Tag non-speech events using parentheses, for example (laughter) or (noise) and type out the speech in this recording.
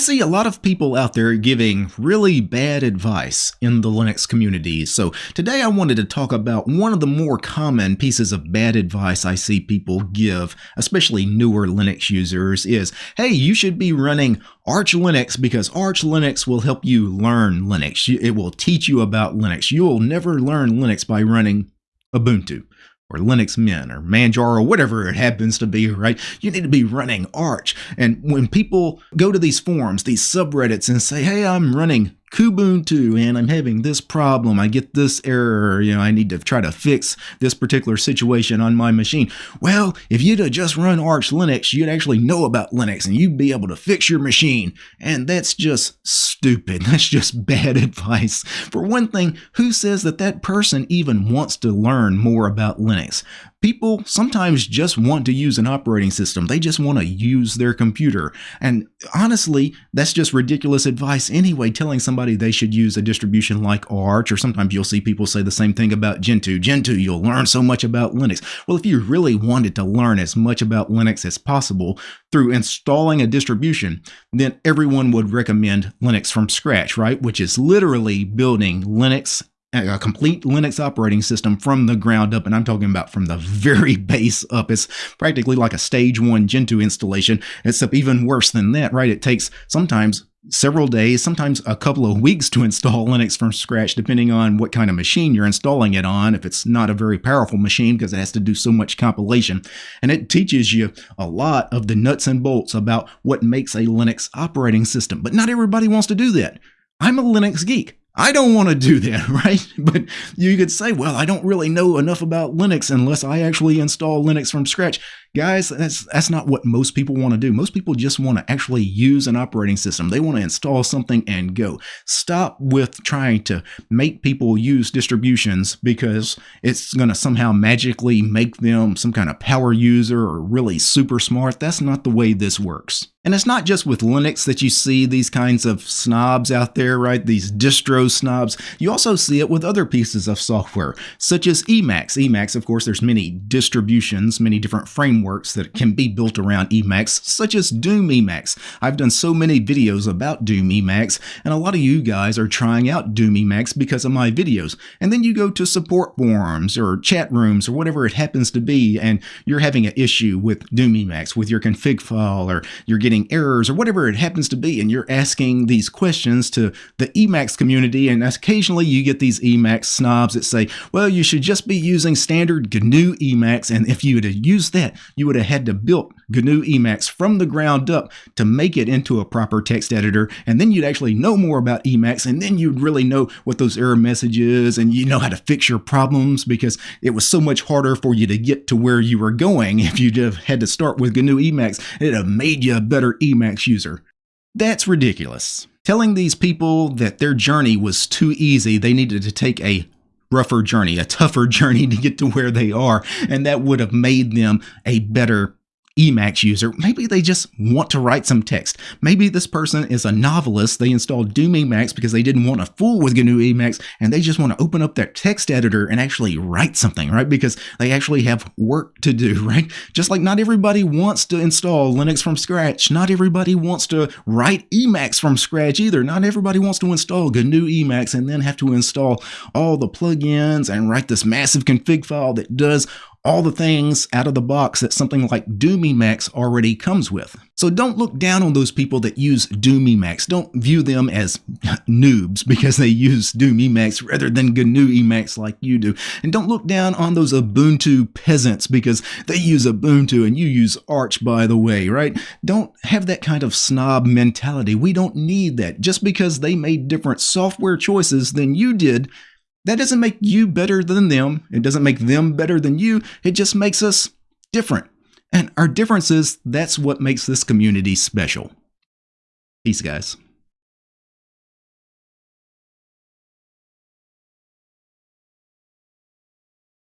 see a lot of people out there giving really bad advice in the Linux community. So today I wanted to talk about one of the more common pieces of bad advice I see people give, especially newer Linux users, is, hey, you should be running Arch Linux because Arch Linux will help you learn Linux. It will teach you about Linux. You will never learn Linux by running Ubuntu or Linux Mint or Manjaro, or whatever it happens to be, right? You need to be running Arch. And when people go to these forums, these subreddits, and say, hey, I'm running Kubuntu and I'm having this problem. I get this error. You know, I need to try to fix this particular situation on my machine. Well, if you'd have just run Arch Linux, you'd actually know about Linux and you'd be able to fix your machine. And that's just stupid. (laughs) That's just bad (laughs) advice. For one thing, who says that that person even wants to learn more about Linux? People sometimes just want to use an operating system. They just want to use their computer. And honestly, that's just ridiculous advice anyway, telling somebody they should use a distribution like Arch, or sometimes you'll see people say the same thing about Gentoo. Gentoo, you'll learn so much about Linux. Well, if you really wanted to learn as much about Linux as possible through installing a distribution, then everyone would recommend Linux from scratch, right? Which is literally building Linux a complete Linux operating system from the ground up, and I'm talking about from the (laughs) very base up. It's practically like a stage one Gentoo installation, except even worse than that, right? It takes sometimes several days, sometimes a couple of weeks to (laughs) install Linux from scratch, depending on what kind of machine you're installing it on. If it's not a very powerful machine, because it has to do so much compilation. And it teaches you a lot of the nuts and bolts about what makes a Linux operating system. But not everybody wants to do that. I'm a Linux geek. I don't want to do that, (laughs) right? But you could say, well, I don't really know enough about Linux unless I actually install Linux from scratch. Guys, that's that's not what most people want to do. Most people just want to actually use an operating system. They want to install something and go. Stop with trying to make people use distributions because it's going to somehow magically make them some kind of power user or really super smart. That's not the way this works. And it's not just with Linux that you see these kinds of snobs out there, right? These distro snobs. You also see it with other pieces of software, such as Emacs. Emacs, of course, there's many distributions, many different frameworks that can be built around Emacs, such as Doom Emacs. I've done so many videos about Doom Emacs, and a lot of you guys are trying out Doom Emacs because of my videos. And then you go to support forums or chat rooms or whatever it happens to be, and you're having an issue with Doom Emacs, with your config file, or you're getting getting errors or whatever it happens to be, and you're asking these questions to the Emacs community, and occasionally you get these Emacs snobs that say, well, you should just be using standard GNU Emacs, and if you would have used that, you would have had to build GNU Emacs from the ground up to make it into a proper text editor, and then you'd actually know more about Emacs, and then you'd really know what those error messages, and you know how to fix your problems because it was so much harder for you to get to where you were going (laughs) if you'd had to start with GNU Emacs. It'd have made you a better Emacs user. That's ridiculous. Telling these people that their journey was too easy, they needed to take a rougher journey, a tougher (laughs) journey to get to where they are, and that would have made them a better Emacs user, maybe they just want to write some text. Maybe this person is a novelist. They installed Doom Emacs because they didn't want to fool with GNU Emacs and they just want to open up their text editor and actually write something, right? Because they actually have work to do, (laughs) right? Just like not everybody wants to install Linux from scratch. Not everybody wants to write Emacs from scratch either. Not everybody wants to install GNU Emacs and then have to install all the plugins and write this massive config file that does all the things out of the box that something like Doom Emacs already comes with. So don't look down on those people that use Doom Emacs. Don't view them as (laughs) noobs because they use Doom Emacs rather than GNU Emacs like you do. And don't look down on those Ubuntu peasants because they use Ubuntu and you use Arch, by the way, right? Don't have that kind of snob mentality. We don't need that. Just because they made different software choices than you did that doesn't make you better than them. It doesn't make them better than you. It just makes us different. And our differences, that's what makes this community special. Peace, guys.